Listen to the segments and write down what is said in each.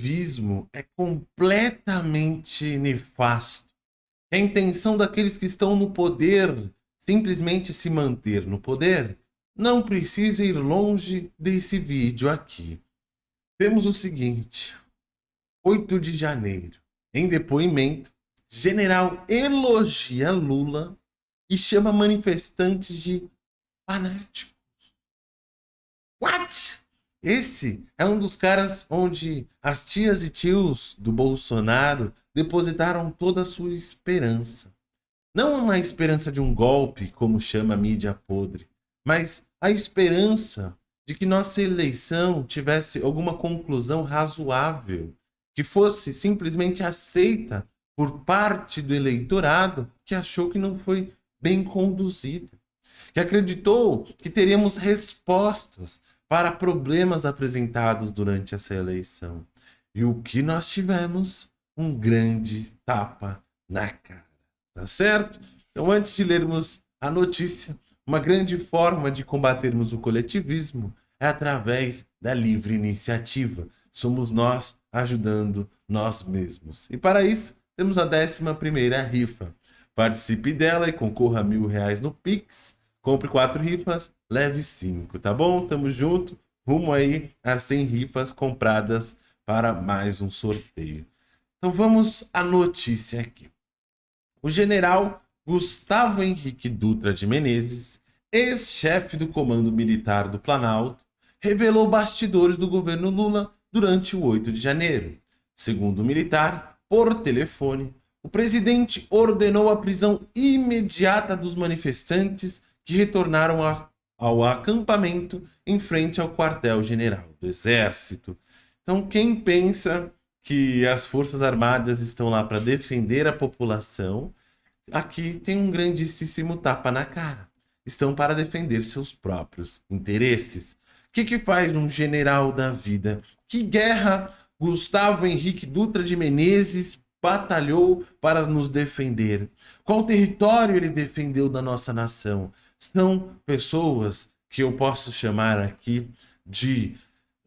coletivismo é completamente nefasto. A intenção daqueles que estão no poder simplesmente se manter no poder, não precisa ir longe desse vídeo aqui. Temos o seguinte, 8 de janeiro, em depoimento, general elogia Lula e chama manifestantes de fanáticos. What? Esse é um dos caras onde as tias e tios do Bolsonaro depositaram toda a sua esperança. Não uma esperança de um golpe, como chama a mídia podre, mas a esperança de que nossa eleição tivesse alguma conclusão razoável, que fosse simplesmente aceita por parte do eleitorado que achou que não foi bem conduzida, que acreditou que teríamos respostas para problemas apresentados durante essa eleição. E o que nós tivemos? Um grande tapa na cara. Tá certo? Então, antes de lermos a notícia, uma grande forma de combatermos o coletivismo é através da livre iniciativa. Somos nós ajudando nós mesmos. E para isso, temos a 11 rifa. Participe dela e concorra a mil reais no Pix. Compre quatro rifas, leve cinco, tá bom? Tamo junto, rumo aí a 100 rifas compradas para mais um sorteio. Então vamos à notícia aqui. O general Gustavo Henrique Dutra de Menezes, ex-chefe do Comando Militar do Planalto, revelou bastidores do governo Lula durante o 8 de janeiro. Segundo o militar, por telefone, o presidente ordenou a prisão imediata dos manifestantes que retornaram a, ao acampamento em frente ao quartel-general do Exército. Então, quem pensa que as Forças Armadas estão lá para defender a população, aqui tem um grandíssimo tapa na cara. Estão para defender seus próprios interesses. O que, que faz um general da vida? Que guerra Gustavo Henrique Dutra de Menezes batalhou para nos defender? Qual território ele defendeu da nossa nação? São pessoas que eu posso chamar aqui de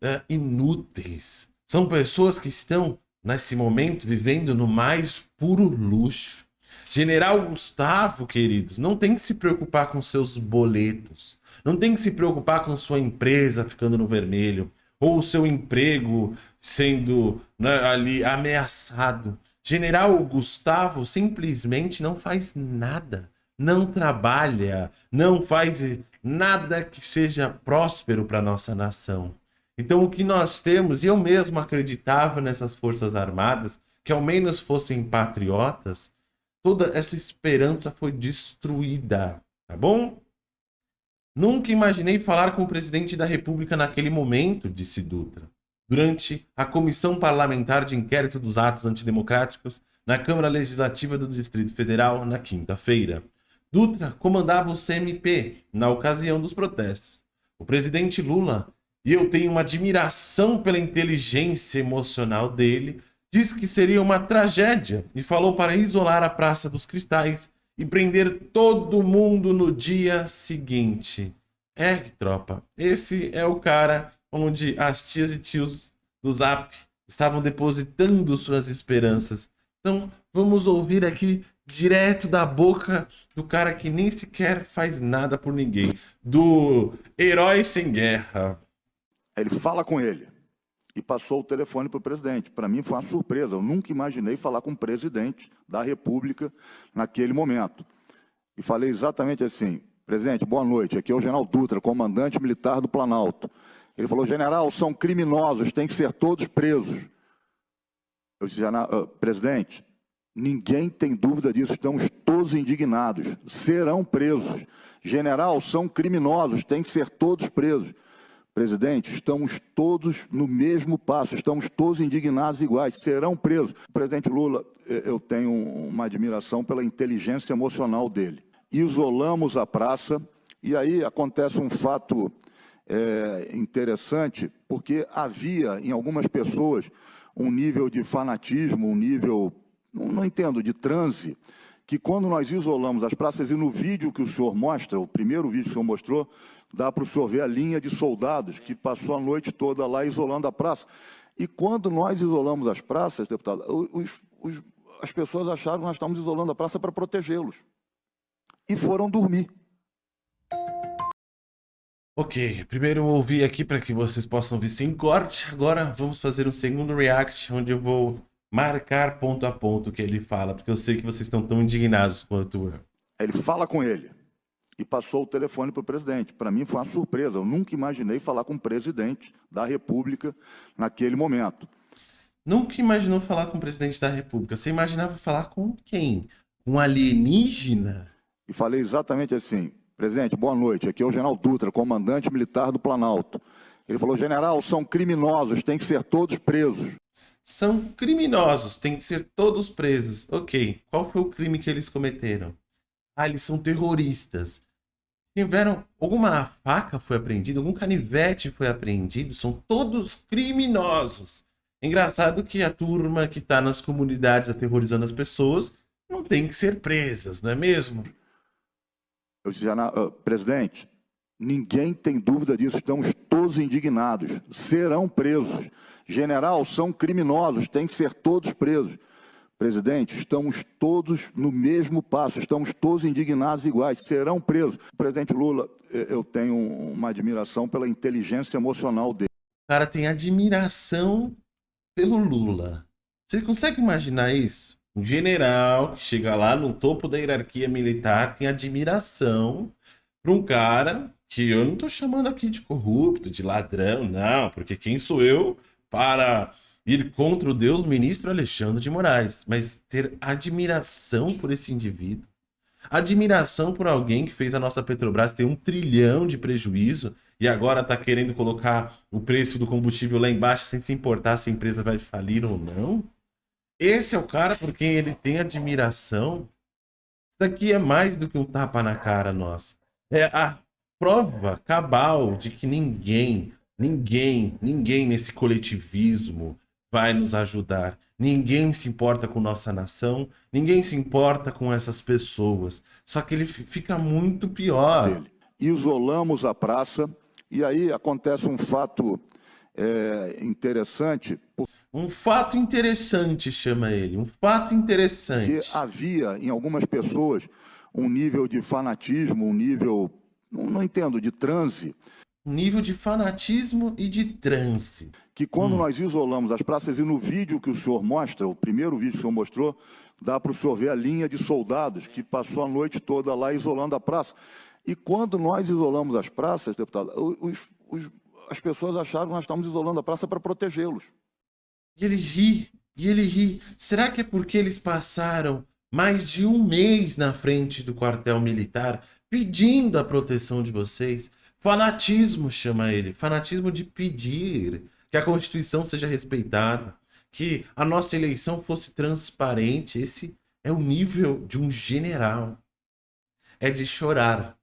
uh, inúteis. São pessoas que estão, nesse momento, vivendo no mais puro luxo. General Gustavo, queridos, não tem que se preocupar com seus boletos. Não tem que se preocupar com sua empresa ficando no vermelho. Ou o seu emprego sendo né, ali ameaçado. General Gustavo simplesmente não faz nada não trabalha, não faz nada que seja próspero para nossa nação. Então o que nós temos, e eu mesmo acreditava nessas forças armadas, que ao menos fossem patriotas, toda essa esperança foi destruída, tá bom? Nunca imaginei falar com o presidente da república naquele momento, disse Dutra, durante a comissão parlamentar de inquérito dos atos antidemocráticos na Câmara Legislativa do Distrito Federal na quinta-feira. Dutra comandava o CMP na ocasião dos protestos. O presidente Lula, e eu tenho uma admiração pela inteligência emocional dele, disse que seria uma tragédia e falou para isolar a Praça dos Cristais e prender todo mundo no dia seguinte. É, tropa, esse é o cara onde as tias e tios do Zap estavam depositando suas esperanças. Então, vamos ouvir aqui direto da boca do cara que nem sequer faz nada por ninguém, do herói sem guerra. Ele fala com ele e passou o telefone para o presidente. Para mim foi uma surpresa, eu nunca imaginei falar com o presidente da República naquele momento. E falei exatamente assim, presidente, boa noite, aqui é o general Dutra, comandante militar do Planalto. Ele falou, general, são criminosos, têm que ser todos presos. Eu disse, uh, presidente, Ninguém tem dúvida disso, estamos todos indignados. Serão presos. General, são criminosos, têm que ser todos presos. Presidente, estamos todos no mesmo passo, estamos todos indignados iguais, serão presos. Presidente Lula, eh, eu tenho uma admiração pela inteligência emocional dele. Isolamos a praça e aí acontece um fato é, interessante, porque havia em algumas pessoas um nível de fanatismo, um nível não, não entendo, de transe, que quando nós isolamos as praças, e no vídeo que o senhor mostra, o primeiro vídeo que o senhor mostrou, dá para o senhor ver a linha de soldados que passou a noite toda lá isolando a praça. E quando nós isolamos as praças, deputado, os, os, as pessoas acharam que nós estávamos isolando a praça para protegê-los. E foram dormir. Ok, primeiro eu ouvi aqui para que vocês possam ver sem corte. Agora vamos fazer um segundo react, onde eu vou marcar ponto a ponto o que ele fala, porque eu sei que vocês estão tão indignados quanto eu. Ele fala com ele e passou o telefone para o presidente. Para mim foi uma surpresa, eu nunca imaginei falar com o presidente da República naquele momento. Nunca imaginou falar com o presidente da República. Você imaginava falar com quem? Um alienígena? E falei exatamente assim: Presidente, boa noite. Aqui é o General Dutra, comandante militar do Planalto. Ele falou: General, são criminosos, tem que ser todos presos. São criminosos, tem que ser todos presos. Ok, qual foi o crime que eles cometeram? Ah, eles são terroristas. Tiveram alguma faca foi apreendida, algum canivete foi apreendido, são todos criminosos. Engraçado que a turma que está nas comunidades aterrorizando as pessoas não tem que ser presas, não é mesmo? Eu disse, uh, presidente, ninguém tem dúvida disso, estamos todos indignados, serão presos. General, são criminosos, têm que ser todos presos. Presidente, estamos todos no mesmo passo, estamos todos indignados iguais, serão presos. Presidente Lula, eu tenho uma admiração pela inteligência emocional dele. O cara tem admiração pelo Lula. Você consegue imaginar isso? Um general que chega lá no topo da hierarquia militar tem admiração para um cara que eu não estou chamando aqui de corrupto, de ladrão, não, porque quem sou eu para ir contra o Deus ministro Alexandre de Moraes, mas ter admiração por esse indivíduo, admiração por alguém que fez a nossa Petrobras ter um trilhão de prejuízo e agora está querendo colocar o preço do combustível lá embaixo sem se importar se a empresa vai falir ou não. Esse é o cara por quem ele tem admiração. Isso daqui é mais do que um tapa na cara nossa. É a prova cabal de que ninguém, ninguém, ninguém nesse coletivismo vai nos ajudar. Ninguém se importa com nossa nação, ninguém se importa com essas pessoas. Só que ele fica muito pior. Isolamos a praça e aí acontece um fato é, interessante. Um fato interessante, chama ele. Um fato interessante. Que havia em algumas pessoas um nível de fanatismo, um nível, não, não entendo, de transe. Um nível de fanatismo e de transe. Que quando hum. nós isolamos as praças, e no vídeo que o senhor mostra, o primeiro vídeo que o senhor mostrou, dá para o senhor ver a linha de soldados que passou a noite toda lá isolando a praça. E quando nós isolamos as praças, deputado, os, os, as pessoas acharam que nós estávamos isolando a praça para protegê-los. E ele ri, e ele ri. Será que é porque eles passaram mais de um mês na frente do quartel militar pedindo a proteção de vocês? Fanatismo chama ele, fanatismo de pedir que a Constituição seja respeitada, que a nossa eleição fosse transparente. Esse é o nível de um general. É de chorar.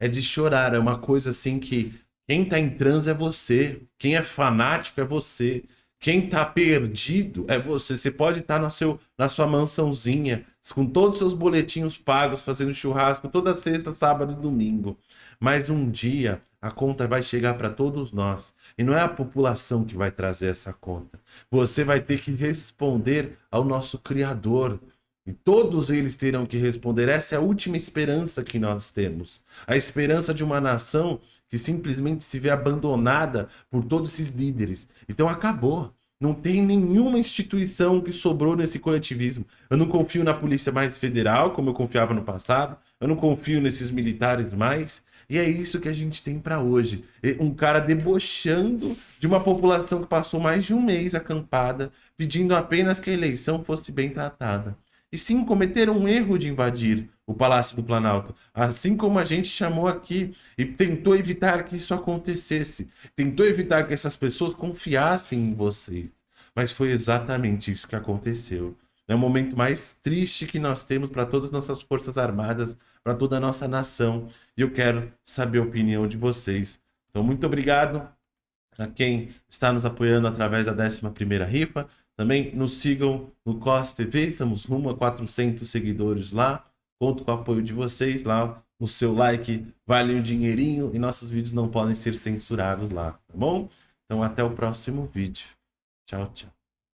É de chorar. É uma coisa assim que quem está em transe é você. Quem é fanático é você. Quem tá perdido é você. Você pode estar tá na sua mansãozinha, com todos os seus boletinhos pagos, fazendo churrasco toda sexta, sábado e domingo. Mas um dia a conta vai chegar para todos nós. E não é a população que vai trazer essa conta. Você vai ter que responder ao nosso Criador. E todos eles terão que responder. Essa é a última esperança que nós temos. A esperança de uma nação que simplesmente se vê abandonada por todos esses líderes. Então acabou. Não tem nenhuma instituição que sobrou nesse coletivismo. Eu não confio na Polícia mais Federal, como eu confiava no passado. Eu não confio nesses militares mais. E é isso que a gente tem para hoje. Um cara debochando de uma população que passou mais de um mês acampada, pedindo apenas que a eleição fosse bem tratada. E sim, cometeram um erro de invadir o Palácio do Planalto. Assim como a gente chamou aqui e tentou evitar que isso acontecesse. Tentou evitar que essas pessoas confiassem em vocês. Mas foi exatamente isso que aconteceu. É o momento mais triste que nós temos para todas as nossas Forças Armadas, para toda a nossa nação. E eu quero saber a opinião de vocês. Então, muito obrigado a quem está nos apoiando através da 11ª rifa. Também nos sigam no COS TV, estamos rumo a 400 seguidores lá. Conto com o apoio de vocês lá. O seu like vale um dinheirinho e nossos vídeos não podem ser censurados lá, tá bom? Então até o próximo vídeo. Tchau, tchau.